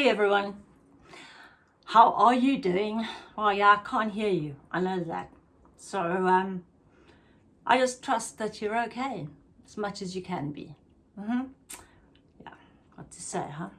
Hey everyone, how are you doing? Well, yeah, I can't hear you, I know that. So um, I just trust that you're okay, as much as you can be. Mm -hmm. Yeah, what to say, huh?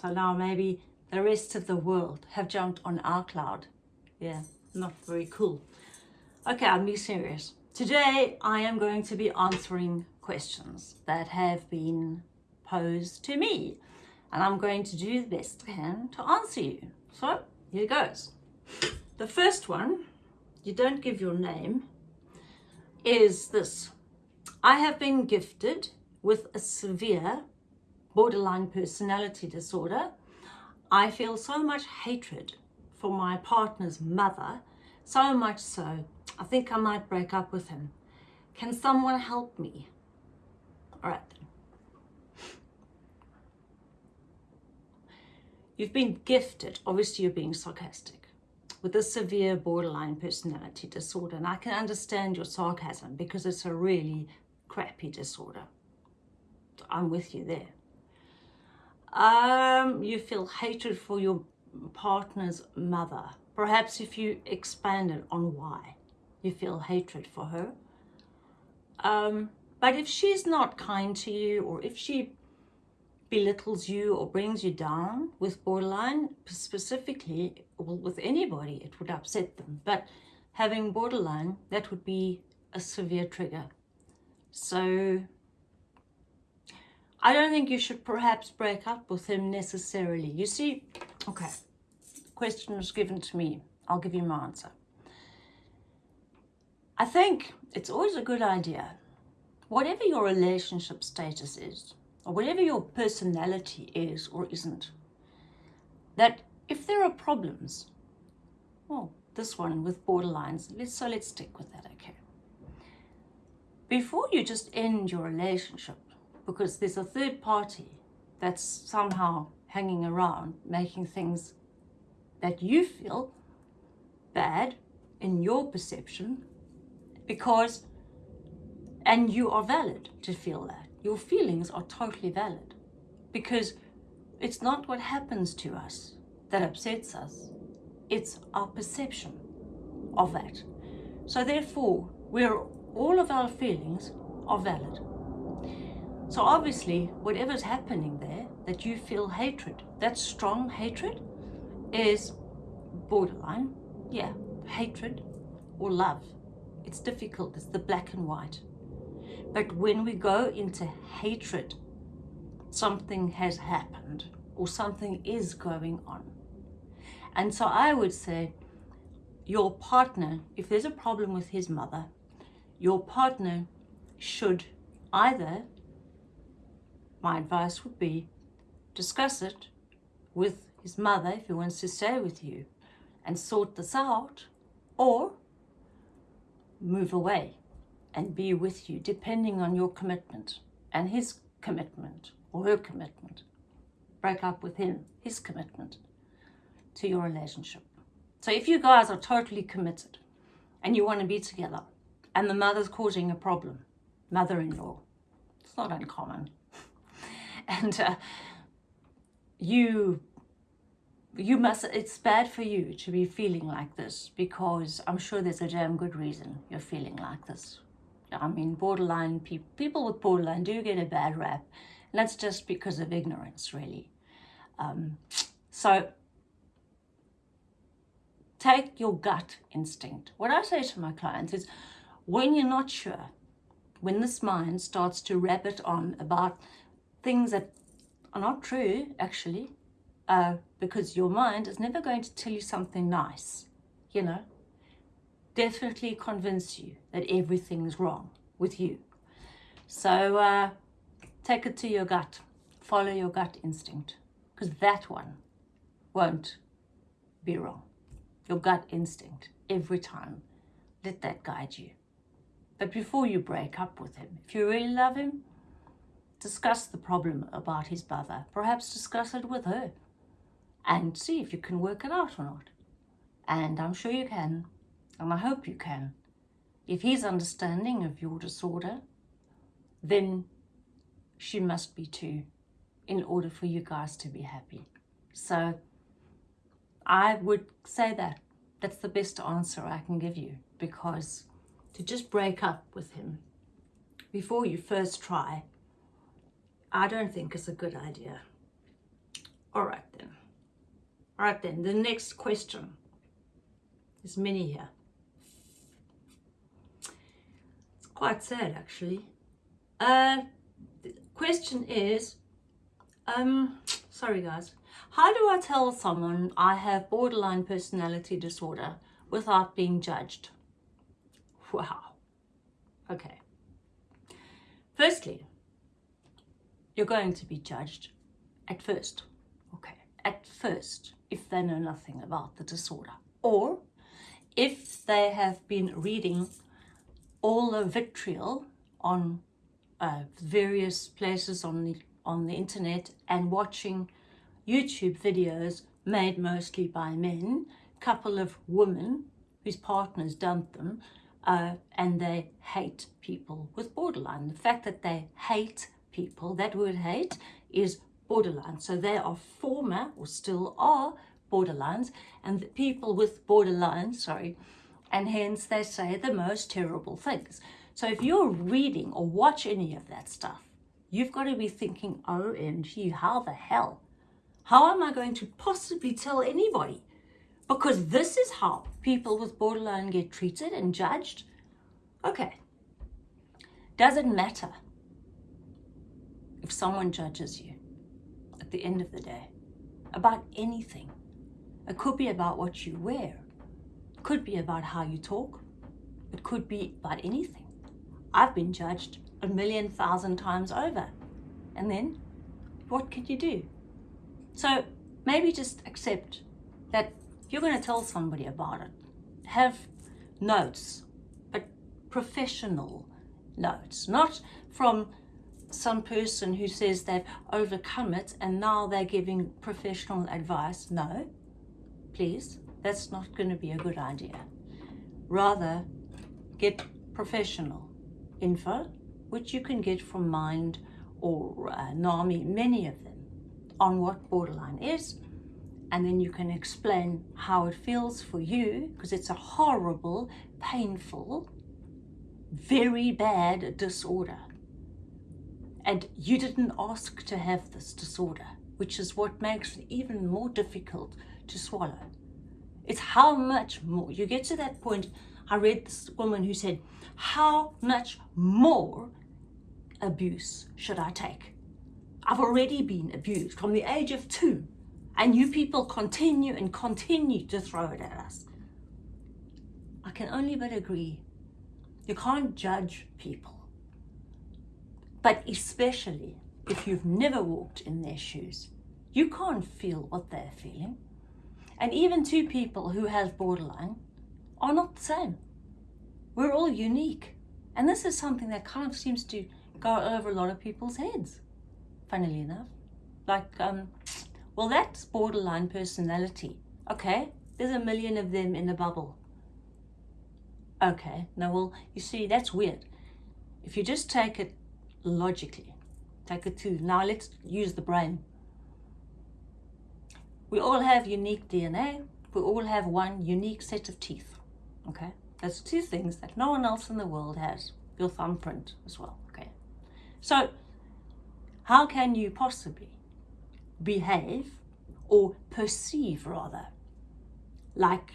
So now maybe the rest of the world have jumped on our cloud. Yeah, not very cool. Okay, I'll be serious. Today I am going to be answering questions that have been posed to me and I'm going to do the best I can to answer you. So here goes. The first one, you don't give your name, is this. I have been gifted with a severe borderline personality disorder. I feel so much hatred for my partner's mother, so much so, I think I might break up with him. Can someone help me? All right. You've been gifted, obviously you're being sarcastic, with a severe borderline personality disorder. And I can understand your sarcasm because it's a really crappy disorder. I'm with you there. Um, you feel hatred for your partner's mother. Perhaps if you expanded on why you feel hatred for her. Um, but if she's not kind to you or if she belittles you or brings you down with borderline, specifically, well, with anybody, it would upset them. But having borderline, that would be a severe trigger. So I don't think you should perhaps break up with him necessarily. You see, okay, question was given to me. I'll give you my answer. I think it's always a good idea, whatever your relationship status is, or whatever your personality is or isn't, that if there are problems, well, this one with borderlines, let's, so let's stick with that, okay? Before you just end your relationship, because there's a third party that's somehow hanging around, making things that you feel bad in your perception, because, and you are valid to feel that your feelings are totally valid because it's not what happens to us that upsets us. It's our perception of that. So therefore, we're, all of our feelings are valid. So obviously, whatever's happening there, that you feel hatred, that strong hatred is borderline, yeah, hatred or love. It's difficult, it's the black and white. But when we go into hatred, something has happened or something is going on. And so I would say your partner, if there's a problem with his mother, your partner should either, my advice would be, discuss it with his mother if he wants to stay with you and sort this out or move away and be with you depending on your commitment and his commitment or her commitment. Break up with him, his commitment to your relationship. So if you guys are totally committed and you want to be together and the mother's causing a problem, mother-in-law, it's not uncommon. and uh, you you must it's bad for you to be feeling like this because i'm sure there's a damn good reason you're feeling like this I mean, borderline people, people with borderline do get a bad rap. And that's just because of ignorance, really. Um, so take your gut instinct. What I say to my clients is, when you're not sure, when this mind starts to rabbit on about things that are not true, actually, uh, because your mind is never going to tell you something nice, you know, definitely convince you that everything's wrong with you. So uh, take it to your gut. Follow your gut instinct because that one won't be wrong. Your gut instinct every time. Let that guide you. But before you break up with him, if you really love him, discuss the problem about his mother. Perhaps discuss it with her and see if you can work it out or not. And I'm sure you can. And I hope you can. If he's understanding of your disorder, then she must be too, in order for you guys to be happy. So I would say that. That's the best answer I can give you because to just break up with him before you first try, I don't think is a good idea. All right then. All right then, the next question. There's many here. It's quite sad actually. Uh, the question is, um, sorry guys, how do I tell someone I have borderline personality disorder without being judged? Wow. Okay. Firstly, you're going to be judged at first. Okay. At first, if they know nothing about the disorder. Or if they have been reading all the vitriol on uh, various places on the, on the internet and watching YouTube videos made mostly by men, couple of women whose partners dumped them, uh, and they hate people with borderline. The fact that they hate people, that word hate, is borderline. So they are former, or still are, borderlines, and the people with borderline, sorry, and hence they say the most terrible things. So if you're reading or watch any of that stuff, you've got to be thinking, OMG, how the hell how am I going to possibly tell anybody? Because this is how people with borderline get treated and judged. Okay. Does it matter if someone judges you at the end of the day about anything? It could be about what you wear. Could be about how you talk. It could be about anything. I've been judged a million thousand times over. And then what can you do? So maybe just accept that you're going to tell somebody about it, have notes, but professional notes, not from some person who says they've overcome it and now they're giving professional advice. No, please, that's not going to be a good idea. Rather, get professional info, which you can get from Mind or uh, NAMI, many of them on what borderline is and then you can explain how it feels for you because it's a horrible, painful, very bad disorder. And you didn't ask to have this disorder, which is what makes it even more difficult to swallow. It's how much more. You get to that point, I read this woman who said, how much more abuse should I take? I've already been abused from the age of two and you people continue and continue to throw it at us. I can only but agree. You can't judge people. But especially if you've never walked in their shoes, you can't feel what they're feeling. And even two people who have borderline are not the same. We're all unique. And this is something that kind of seems to go over a lot of people's heads funnily enough. Like, um, well, that's borderline personality. Okay, there's a million of them in the bubble. Okay, now, well, you see, that's weird. If you just take it logically, take it to, now let's use the brain. We all have unique DNA. We all have one unique set of teeth. Okay, that's two things that no one else in the world has. Your thumbprint as well. Okay, so how can you possibly behave or perceive rather like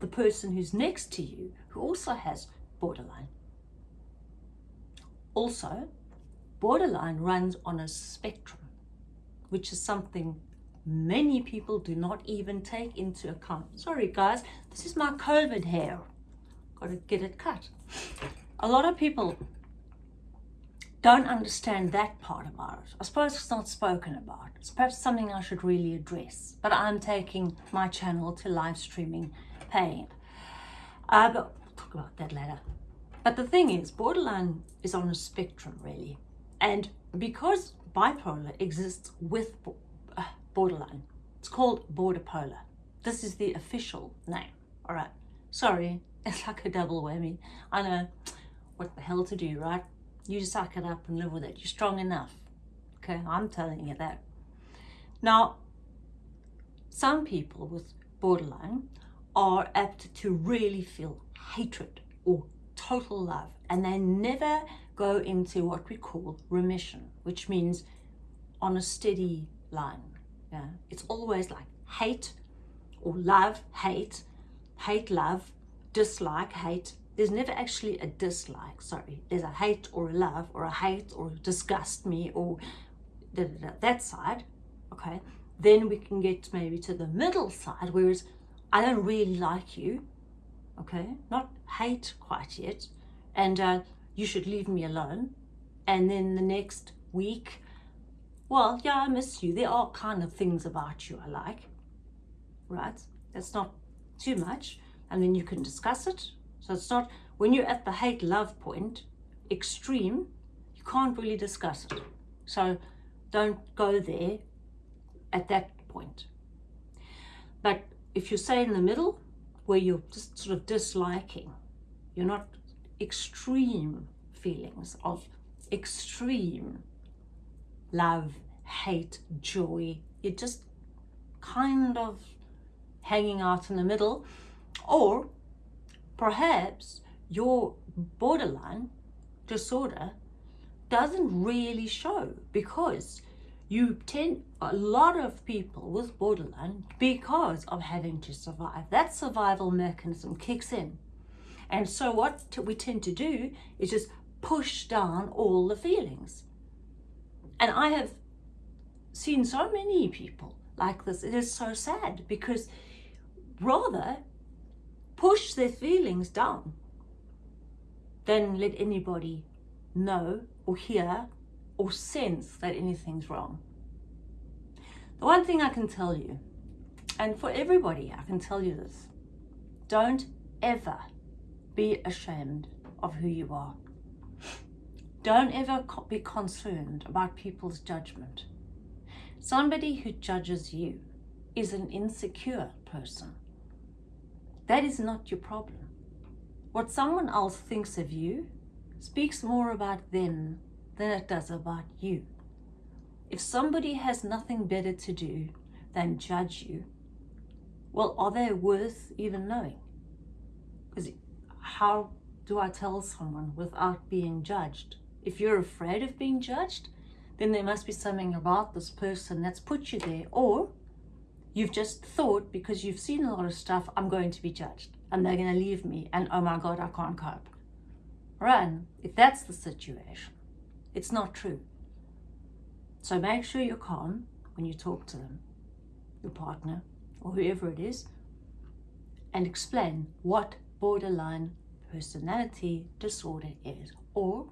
the person who's next to you who also has borderline? Also, borderline runs on a spectrum, which is something many people do not even take into account. Sorry guys, this is my COVID hair. Got to get it cut. A lot of people don't understand that part about it. I suppose it's not spoken about. It's perhaps something I should really address. But I'm taking my channel to live streaming pain. Uh, but we'll talk about that later. But the thing is, borderline is on a spectrum, really. And because bipolar exists with borderline, it's called border polar. This is the official name. All right. Sorry, it's like a double whammy. I know what the hell to do, right? You suck it up and live with it. You're strong enough. Okay, I'm telling you that. Now, some people with borderline are apt to really feel hatred or total love and they never go into what we call remission, which means on a steady line. Yeah, it's always like hate or love, hate, hate, love, dislike, hate. There's never actually a dislike, sorry. There's a hate or a love or a hate or disgust me or da, da, da, that side, okay? Then we can get maybe to the middle side, whereas I don't really like you, okay? Not hate quite yet. And uh, you should leave me alone. And then the next week, well, yeah, I miss you. There are kind of things about you I like, right? That's not too much. And then you can discuss it. So it's not, when you're at the hate love point, extreme, you can't really discuss it. So don't go there at that point. But if you say in the middle, where you're just sort of disliking, you're not extreme feelings of extreme love, hate, joy. You're just kind of hanging out in the middle. Or perhaps your borderline disorder doesn't really show because you tend a lot of people with borderline because of having to survive that survival mechanism kicks in and so what we tend to do is just push down all the feelings and i have seen so many people like this it is so sad because rather push their feelings down than let anybody know or hear or sense that anything's wrong. The one thing I can tell you, and for everybody I can tell you this, don't ever be ashamed of who you are. Don't ever be concerned about people's judgment. Somebody who judges you is an insecure person. That is not your problem. What someone else thinks of you speaks more about them than it does about you. If somebody has nothing better to do than judge you, well, are they worth even knowing? Because how do I tell someone without being judged? If you're afraid of being judged, then there must be something about this person that's put you there. Or you've just thought because you've seen a lot of stuff, I'm going to be judged and they're going to leave me and oh my God, I can't cope. Run, if that's the situation. It's not true. So make sure you're calm when you talk to them, your partner, or whoever it is, and explain what borderline personality disorder is or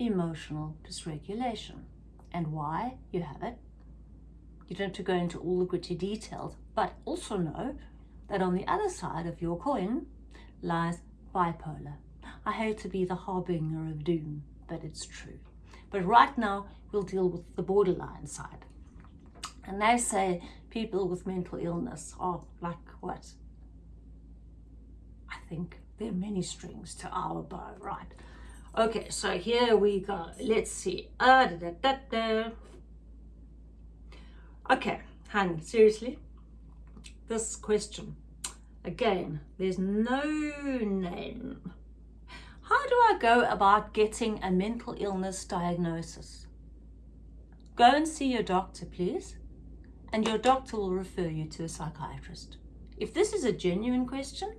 emotional dysregulation and why you have it. You don't have to go into all the gritty details, but also know that on the other side of your coin lies bipolar. I hate to be the harbinger of doom, but it's true. But right now, we'll deal with the borderline side. And they say people with mental illness are like what? I think there are many strings to our bow, right? Okay, so here we go. Let's see. Uh, da, da, da, okay, honey, seriously? This question. Again, there's no name how do I go about getting a mental illness diagnosis? Go and see your doctor, please, and your doctor will refer you to a psychiatrist. If this is a genuine question,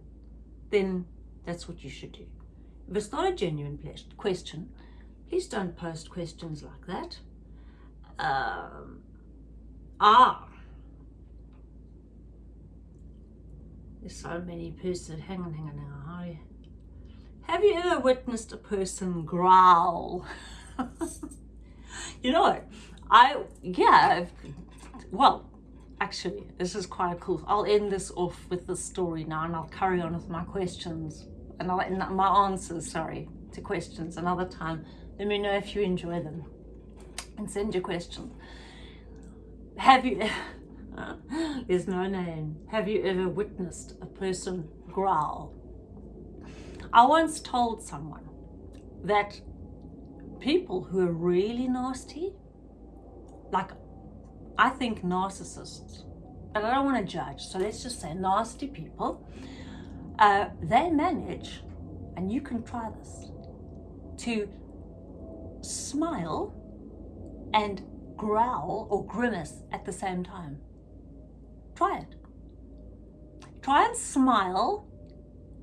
then that's what you should do. If it's not a genuine question, please don't post questions like that. Um, ah, there's so many persons. Hang on, hang on, hang on. Have you ever witnessed a person growl? you know, I, yeah, well, actually, this is quite cool. I'll end this off with this story now and I'll carry on with my questions and I'll, my answers, sorry, to questions another time. Let me know if you enjoy them and send your questions. Have you, there's no name, have you ever witnessed a person growl? I once told someone that people who are really nasty, like I think narcissists but I don't want to judge. So let's just say nasty people, uh, they manage, and you can try this, to smile and growl or grimace at the same time. Try it. Try and smile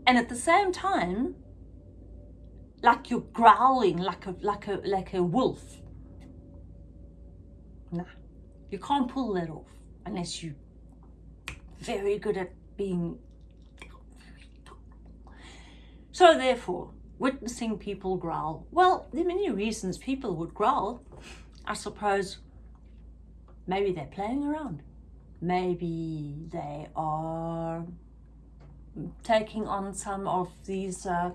and at the same time like you're growling like a like a like a wolf. Nah. You can't pull that off unless you're very good at being so therefore witnessing people growl well there are many reasons people would growl. I suppose maybe they're playing around. Maybe they are taking on some of these uh,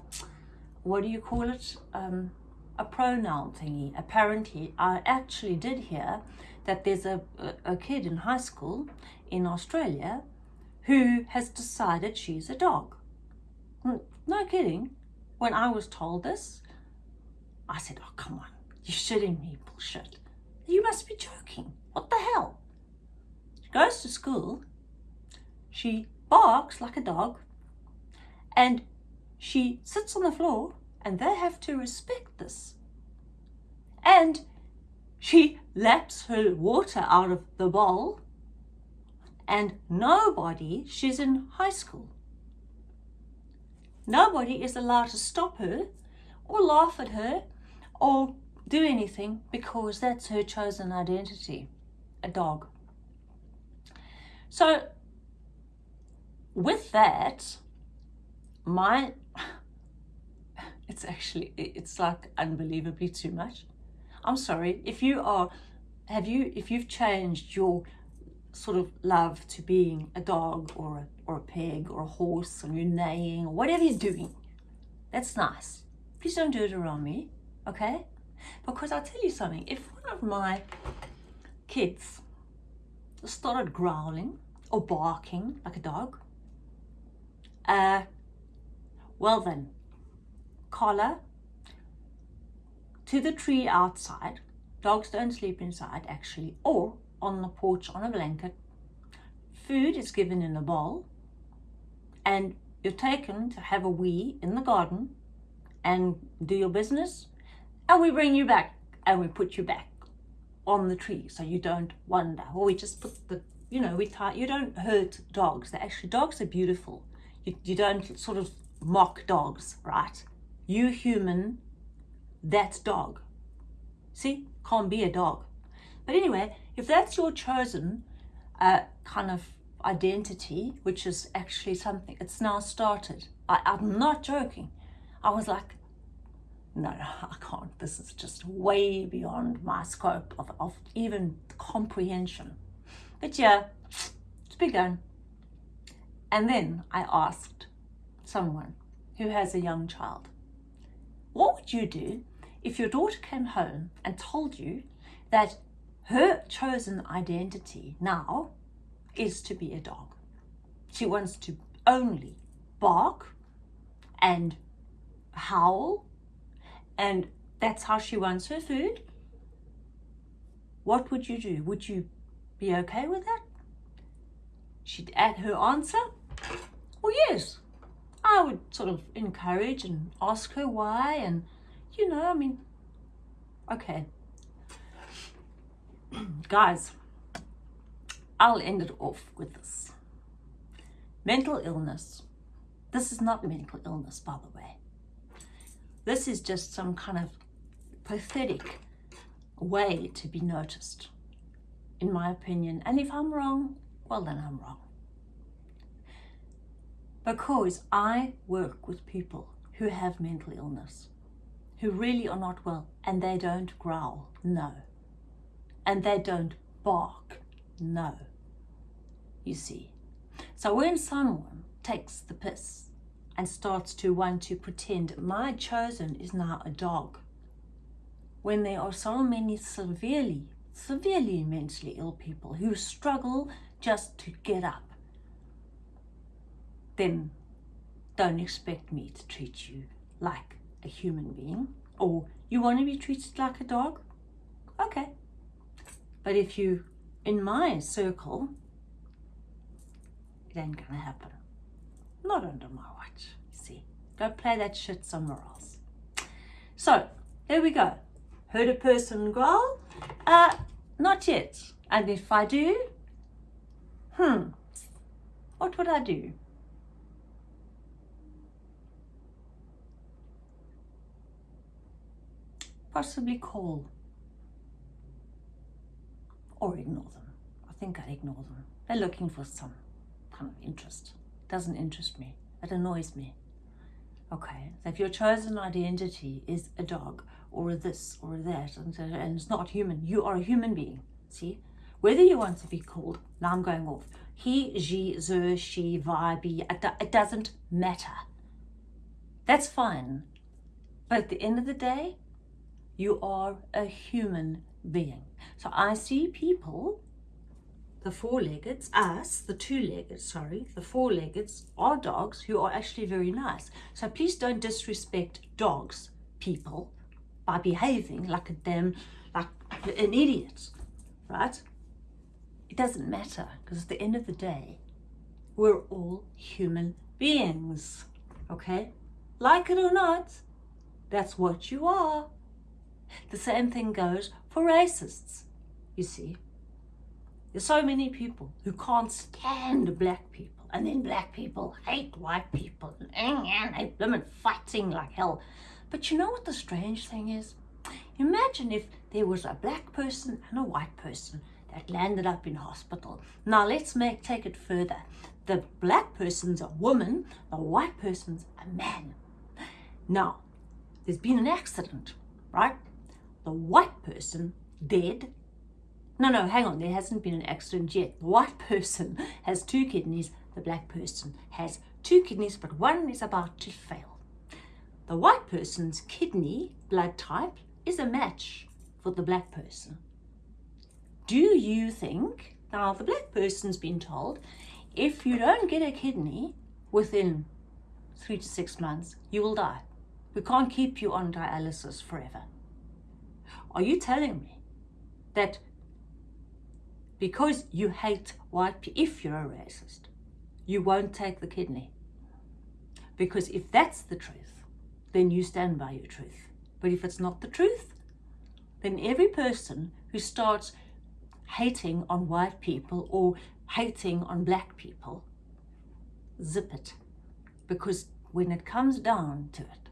what do you call it? Um, a pronoun thingy. Apparently i actually did hear that there's a, a, kid in high school in australia who has decided she's a dog. Hmm, no kidding. When i was told this i said oh come on. You're shitting me bullshit. You must be joking. What the hell? She goes to school. She barks like a dog. And she sits on the floor and they have to respect this. And she laps her water out of the bowl and nobody, she's in high school, nobody is allowed to stop her or laugh at her or do anything because that's her chosen identity, a dog. So with that, my it's actually it's like unbelievably too much i'm sorry if you are have you if you've changed your sort of love to being a dog or a, or a pig or a horse or you're neighing or whatever you're doing. That's nice. Please don't do it around me okay? Because i'll tell you something. If one of my kids started growling or barking like a dog uh well then, collar to the tree outside. Dogs don't sleep inside actually, or on the porch on a blanket. Food is given in a bowl and you're taken to have a wee in the garden and do your business and we bring you back and we put you back on the tree so you don't wander or we just put the you know we tie you don't hurt dogs they actually dogs are beautiful you, you don't sort of mock dogs, right? You human, that's dog. See, can't be a dog. But anyway, if that's your chosen uh, kind of identity, which is actually something, it's now started. I, I'm not joking. I was like, no, no, I can't. This is just way beyond my scope of, of even comprehension. But yeah, it's begun. And then I asked, someone who has a young child. What would you do if your daughter came home and told you that her chosen identity now is to be a dog? She wants to only bark and howl, and that's how she wants her food. What would you do? Would you be okay with that? She'd add her answer, well, yes, I would sort of encourage and ask her why and you know, I mean, okay. Guys, I'll end it off with this. Mental illness. This is not mental illness, by the way. This is just some kind of pathetic way to be noticed, in my opinion. And if I'm wrong, well, then I'm wrong because I work with people who have mental illness, who really are not well, and they don't growl, no. And they don't bark, no. You see. So when someone takes the piss and starts to want to pretend my chosen is now a dog, when there are so many severely, severely mentally ill people who struggle just to get up, then don't expect me to treat you like a human being. Or you want to be treated like a dog? Okay. But if you, in my circle, It ain't gonna happen. Not under my watch, you see. Go play that shit somewhere else. So, there we go. Heard a person growl? Uh, not yet. And if I do, hmm, what would I do? Possibly call or ignore them. I think I'd ignore them. They're looking for some kind of interest. Doesn't interest me. It annoys me. Okay, so if your chosen identity is a dog or a this or that and, and it's not human, you are a human being. See? Whether you want to be called, now I'm going off, he, she, ze, she, vi, be, it doesn't matter. That's fine. But at the end of the day, you are a human being. So I see people, the four-leggeds, us, the two-legged, sorry, the four-leggeds are dogs who are actually very nice. So please don't disrespect dogs, people, by behaving like a damn, like an idiot, right? It doesn't matter because at the end of the day, we're all human beings, okay? Like it or not, that's what you are. The same thing goes for racists, you see. There's so many people who can't stand black people and then black people hate white people and they women fighting like hell. But you know what the strange thing is? Imagine if there was a black person and a white person that landed up in hospital. Now let's make take it further. The black person's a woman, the white person's a man. Now, there's been an accident, right? The white person dead. No, no, hang on, there hasn't been an accident yet. The white person has two kidneys, the black person has two kidneys, but one is about to fail. The white person's kidney blood type is a match for the black person. Do you think, now the black person's been told, if you don't get a kidney within three to six months, you will die. We can't keep you on dialysis forever. Are you telling me that because you hate white people, if you're a racist, you won't take the kidney? Because if that's the truth, then you stand by your truth. But if it's not the truth, then every person who starts hating on white people or hating on black people, zip it. Because when it comes down to it,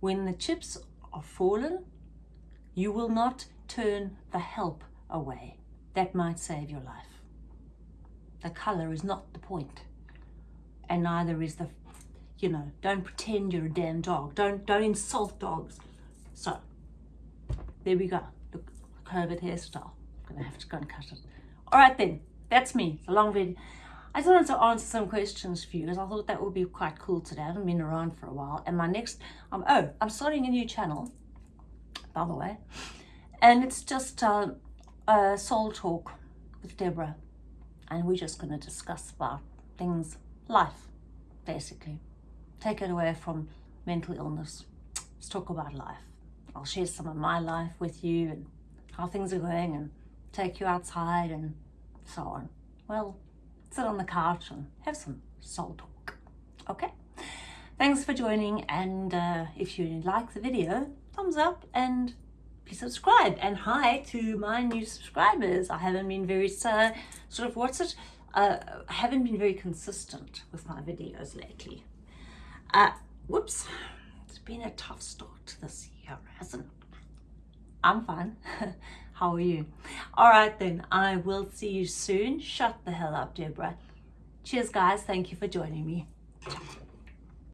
when the chips are fallen, you will not turn the help away. That might save your life. The colour is not the point. And neither is the, you know, don't pretend you're a damn dog. Don't, don't insult dogs. So, there we go. Look, COVID hairstyle. I'm going to have to go and cut it. All right then, that's me. It's a long video. I just wanted to answer some questions for you because I thought that would be quite cool today. I haven't been around for a while. And my next, um, oh, I'm starting a new channel by the way. And it's just uh, a soul talk with Deborah. And we're just going to discuss about things, life, basically. Take it away from mental illness. Let's talk about life. I'll share some of my life with you and how things are going and take you outside and so on. Well, sit on the couch and have some soul talk. Okay? Thanks for joining and uh, if you like the video, thumbs up and please subscribe. And hi to my new subscribers. I haven't been very, uh, sort of, what's it? Uh, I haven't been very consistent with my videos lately. Uh, whoops. It's been a tough start this year, hasn't it? I'm fine. How are you? All right then, I will see you soon. Shut the hell up, Deborah. Cheers, guys. Thank you for joining me.